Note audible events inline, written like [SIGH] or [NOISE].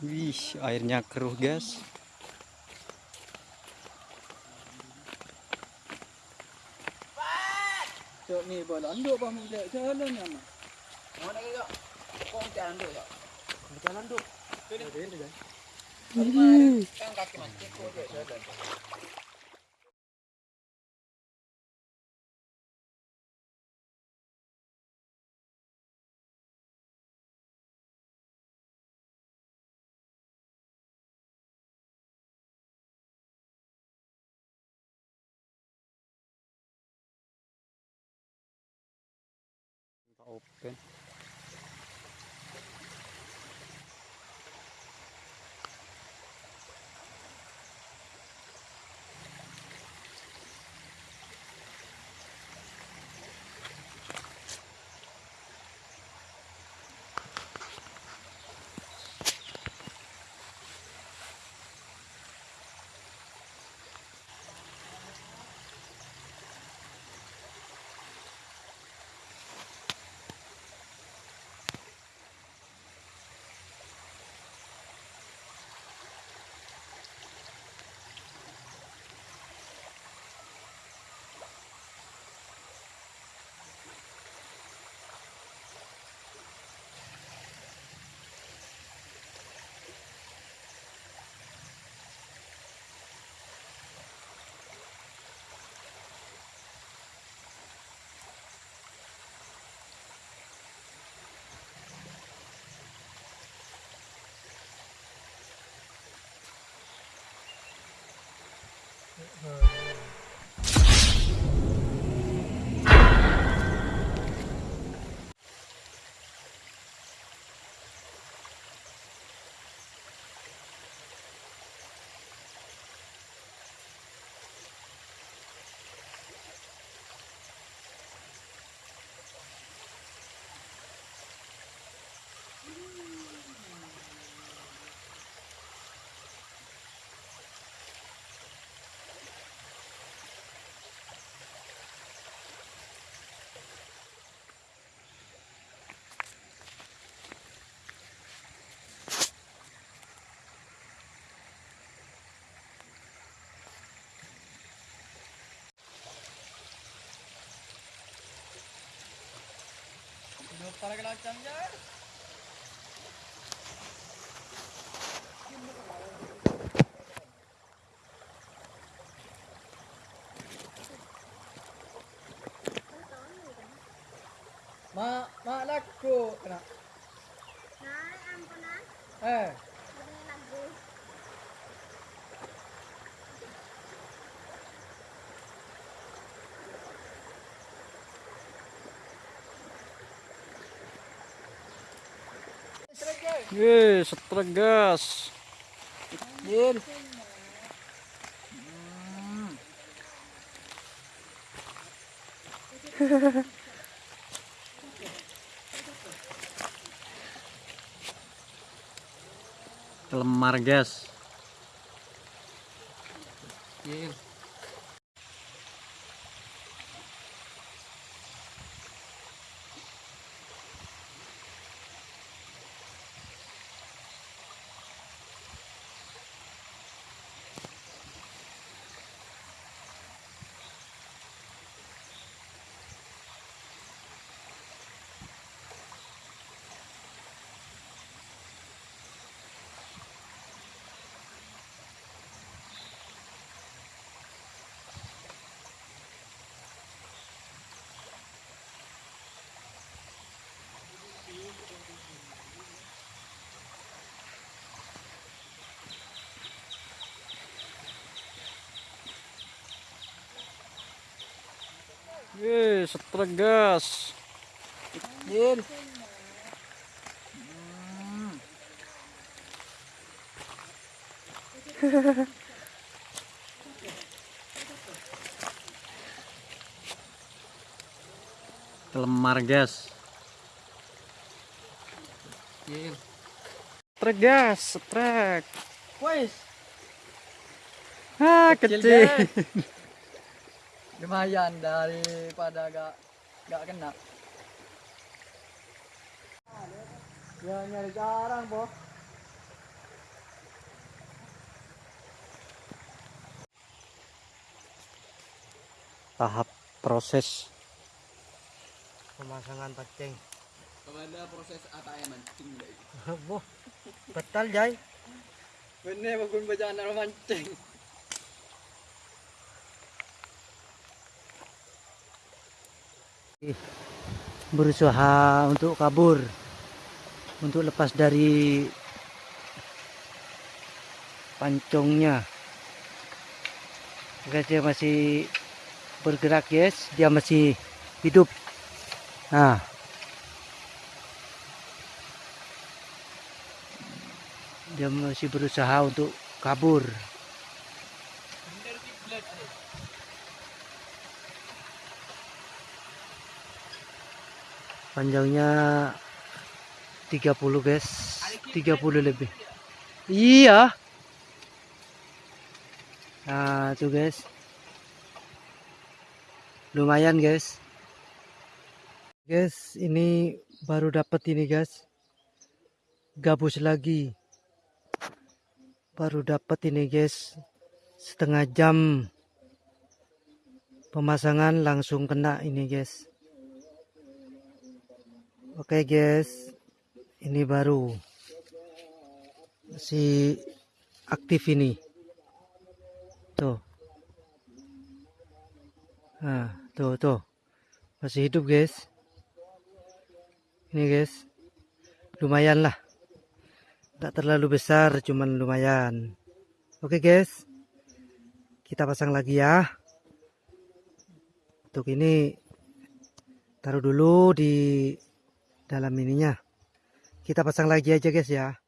Wih, airnya keruh, guys. Cok ni bola anduk pa mung jalan ya mah. Mana ke kok? Kok jalan anduk ya? Jalan anduk. Ini ini guys. Kan kaki mancing kok jalan. Open. para que la echan ya. Ma, mak nak ku. Kenapa? Mak. Eh. Wih, setrek, gas. Yin. [LAUGHS] Lemar, guys. Yin. Wih, setrek, gas. Yin. [LAUGHS] Lemar, guys. Yin. Setrek, gas. Setrek. Wes, Ah, Kecil, kecil. [LAUGHS] lumayan daripada gak gak kena. Ya nyari jarang, Po. Tahap proses pemasangan pancing Kepada proses ataya mancing. [LAUGHS] Boh, betal jay Bener bagun bacaan mancing. Berusaha untuk kabur untuk lepas dari pancongnya. Guys dia masih bergerak guys dia masih hidup. Nah. Dia masih berusaha untuk kabur panjangnya 30 guys. 30 lebih. Iya. Nah tuh guys. Lumayan guys. Guys ini baru dapat ini guys. Gabus lagi. Baru dapat ini guys. Setengah jam. Pemasangan langsung kena ini guys Oke guys, ini baru masih aktif ini. Tuh. Nah, tuh tuh. Masih hidup guys. Ini guys. Lumayan lah. Tidak terlalu besar, cuman lumayan. Oke guys. Kita pasang lagi ya. Untuk ini taruh dulu di dalam ininya. Kita pasang lagi aja guys ya